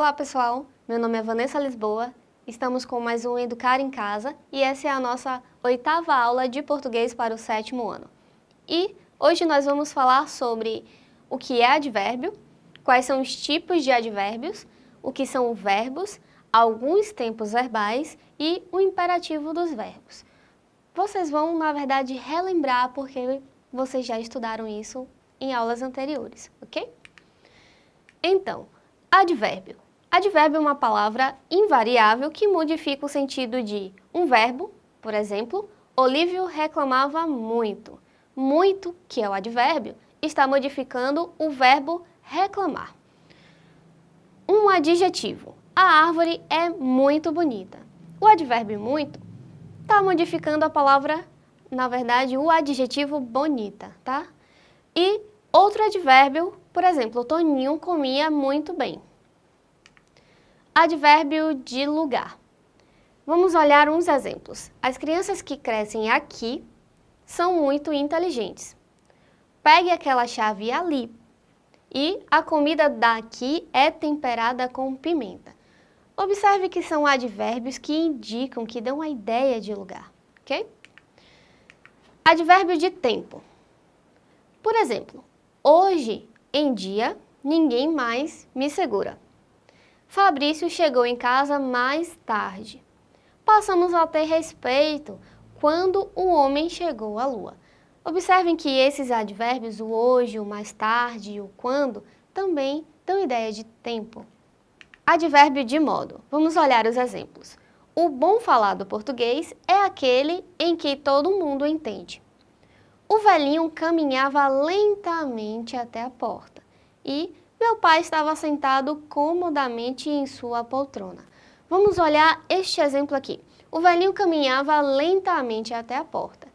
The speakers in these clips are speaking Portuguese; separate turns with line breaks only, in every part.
Olá pessoal, meu nome é Vanessa Lisboa, estamos com mais um Educar em Casa e essa é a nossa oitava aula de português para o sétimo ano. E hoje nós vamos falar sobre o que é advérbio, quais são os tipos de advérbios, o que são verbos, alguns tempos verbais e o imperativo dos verbos. Vocês vão, na verdade, relembrar porque vocês já estudaram isso em aulas anteriores, ok? Então, advérbio. Advérbio é uma palavra invariável que modifica o sentido de um verbo, por exemplo, Olívio reclamava muito. Muito, que é o advérbio, está modificando o verbo reclamar. Um adjetivo. A árvore é muito bonita. O advérbio muito está modificando a palavra, na verdade, o adjetivo bonita, tá? E outro advérbio, por exemplo, Toninho comia muito bem. Advérbio de lugar. Vamos olhar uns exemplos. As crianças que crescem aqui são muito inteligentes. Pegue aquela chave ali. E a comida daqui é temperada com pimenta. Observe que são advérbios que indicam, que dão a ideia de lugar, ok? Advérbio de tempo. Por exemplo, hoje em dia ninguém mais me segura. Fabrício chegou em casa mais tarde. Passamos a ter respeito quando o homem chegou à lua. Observem que esses advérbios, o hoje, o mais tarde e o quando, também dão ideia de tempo. Advérbio de modo. Vamos olhar os exemplos. O bom falado português é aquele em que todo mundo entende. O velhinho caminhava lentamente até a porta e meu pai estava sentado comodamente em sua poltrona. Vamos olhar este exemplo aqui. O velhinho caminhava lentamente até a porta.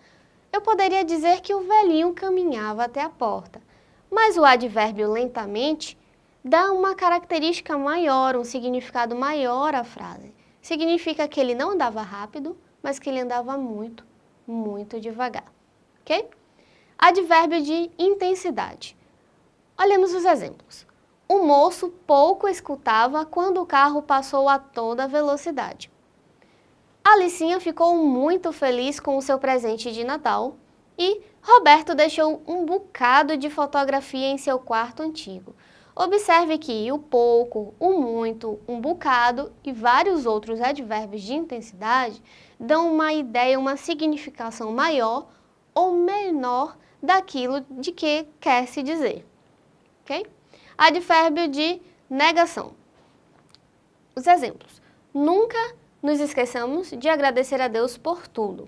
Eu poderia dizer que o velhinho caminhava até a porta, mas o advérbio lentamente dá uma característica maior, um significado maior à frase. Significa que ele não andava rápido, mas que ele andava muito, muito devagar. Ok? Advérbio de intensidade. Olhemos os exemplos. O moço pouco escutava quando o carro passou a toda velocidade. Alicinha ficou muito feliz com o seu presente de Natal e Roberto deixou um bocado de fotografia em seu quarto antigo. Observe que o pouco, o muito, um bocado e vários outros advérbios de intensidade dão uma ideia, uma significação maior ou menor daquilo de que quer se dizer. ok? Advérbio de negação. Os exemplos. Nunca nos esqueçamos de agradecer a Deus por tudo.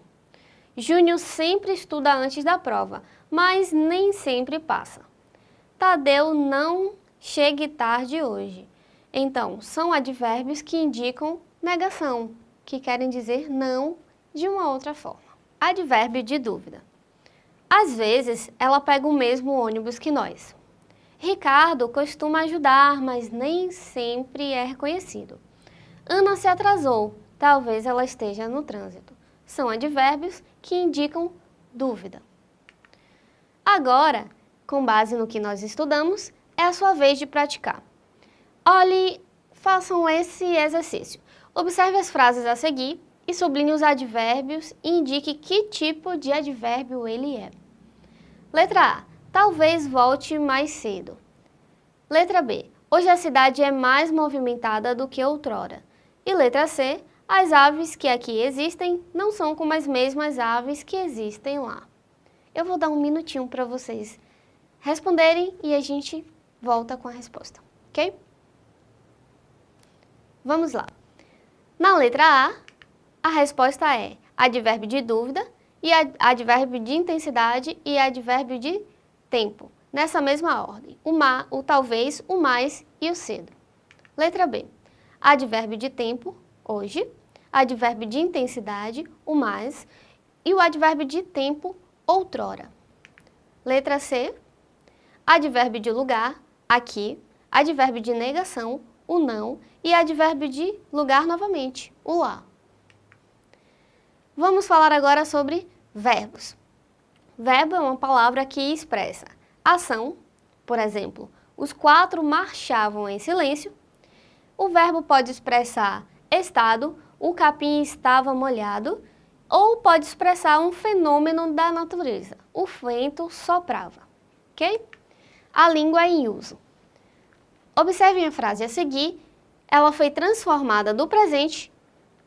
Júnior sempre estuda antes da prova, mas nem sempre passa. Tadeu não chegue tarde hoje. Então, são advérbios que indicam negação, que querem dizer não de uma outra forma. Advérbio de dúvida. Às vezes, ela pega o mesmo ônibus que nós. Ricardo costuma ajudar, mas nem sempre é reconhecido. Ana se atrasou, talvez ela esteja no trânsito. São advérbios que indicam dúvida. Agora, com base no que nós estudamos, é a sua vez de praticar. Olhe, façam esse exercício. Observe as frases a seguir e sublinhe os advérbios e indique que tipo de advérbio ele é. Letra A. Talvez volte mais cedo. Letra B. Hoje a cidade é mais movimentada do que outrora. E letra C. As aves que aqui existem não são como as mesmas aves que existem lá. Eu vou dar um minutinho para vocês responderem e a gente volta com a resposta, ok? Vamos lá. Na letra A, a resposta é advérbio de dúvida, e advérbio de intensidade e advérbio de tempo, nessa mesma ordem. O, o talvez, o mais e o cedo. Letra B. Advérbio de tempo, hoje. Advérbio de intensidade, o mais. E o advérbio de tempo, outrora. Letra C. Advérbio de lugar, aqui, advérbio de negação, o não, e advérbio de lugar novamente, o lá. Vamos falar agora sobre verbos. Verbo é uma palavra que expressa ação, por exemplo, os quatro marchavam em silêncio, O verbo pode expressar estado, o capim estava molhado, ou pode expressar um fenômeno da natureza, o vento soprava, ok? A língua é em uso. Observem a frase a seguir, ela foi transformada do presente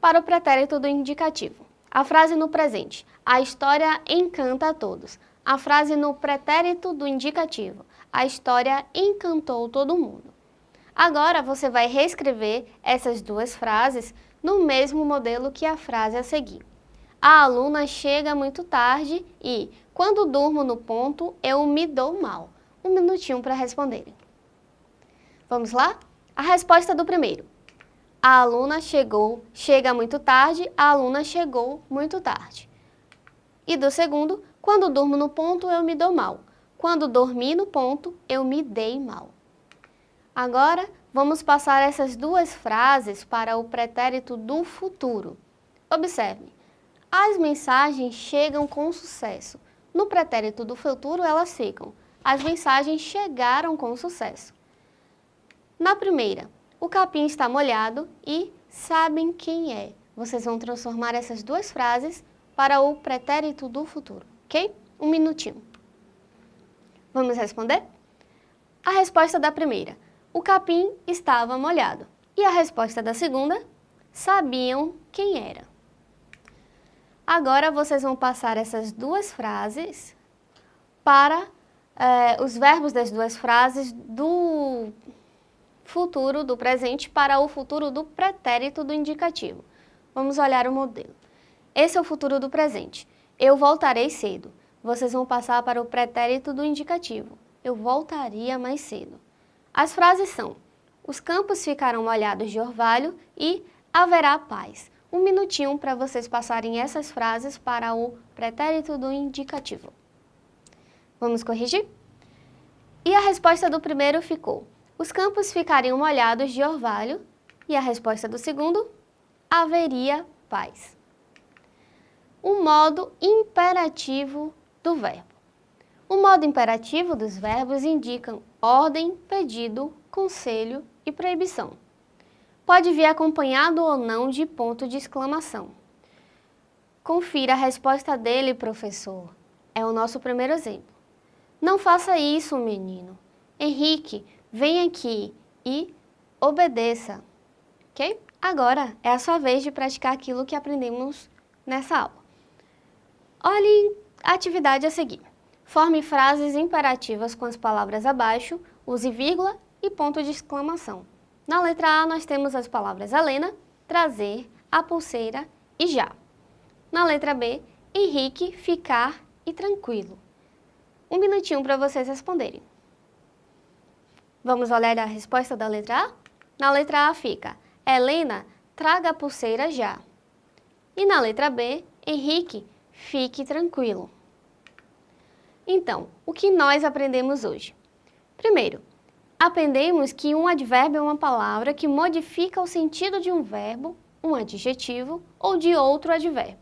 para o pretérito do indicativo. A frase no presente, a história encanta a todos. A frase no pretérito do indicativo, a história encantou todo mundo. Agora você vai reescrever essas duas frases no mesmo modelo que a frase a seguir. A aluna chega muito tarde e, quando durmo no ponto, eu me dou mal. Um minutinho para responderem. Vamos lá? A resposta do primeiro. A aluna chegou, chega muito tarde, a aluna chegou muito tarde. E do segundo, quando durmo no ponto, eu me dou mal. Quando dormi no ponto, eu me dei mal. Agora, vamos passar essas duas frases para o pretérito do futuro. Observe, as mensagens chegam com sucesso. No pretérito do futuro, elas ficam. As mensagens chegaram com sucesso. Na primeira, o capim está molhado e sabem quem é. Vocês vão transformar essas duas frases para o pretérito do futuro, ok? Um minutinho. Vamos responder? A resposta da primeira, o capim estava molhado. E a resposta da segunda, sabiam quem era. Agora vocês vão passar essas duas frases para eh, os verbos das duas frases do futuro do presente para o futuro do pretérito do indicativo. Vamos olhar o modelo. Esse é o futuro do presente. Eu voltarei cedo. Vocês vão passar para o pretérito do indicativo. Eu voltaria mais cedo. As frases são Os campos ficarão molhados de orvalho e haverá paz um minutinho para vocês passarem essas frases para o pretérito do indicativo. Vamos corrigir? E a resposta do primeiro ficou, os campos ficariam molhados de orvalho, e a resposta do segundo, haveria paz. O modo imperativo do verbo. O modo imperativo dos verbos indicam ordem, pedido, conselho e proibição pode vir acompanhado ou não de ponto de exclamação. Confira a resposta dele, professor. É o nosso primeiro exemplo. Não faça isso, menino. Henrique, vem aqui e obedeça. Ok? Agora é a sua vez de praticar aquilo que aprendemos nessa aula. Olhe a atividade a seguir. Forme frases imperativas com as palavras abaixo, use vírgula e ponto de exclamação. Na letra A, nós temos as palavras Helena, trazer, a pulseira e já. Na letra B, Henrique, ficar e tranquilo. Um minutinho para vocês responderem. Vamos olhar a resposta da letra A? Na letra A fica, Helena, traga a pulseira já. E na letra B, Henrique, fique tranquilo. Então, o que nós aprendemos hoje? Primeiro, aprendemos que um advérbio é uma palavra que modifica o sentido de um verbo, um adjetivo ou de outro advérbio.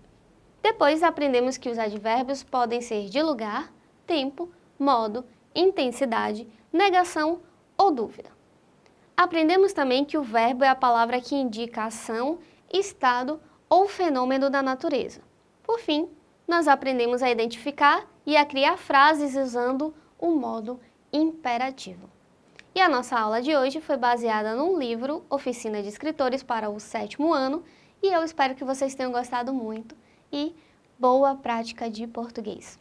Depois aprendemos que os advérbios podem ser de lugar, tempo, modo, intensidade, negação ou dúvida. Aprendemos também que o verbo é a palavra que indica ação, estado ou fenômeno da natureza. Por fim, nós aprendemos a identificar e a criar frases usando o modo imperativo. E a nossa aula de hoje foi baseada num livro, Oficina de Escritores para o sétimo ano, e eu espero que vocês tenham gostado muito e boa prática de português!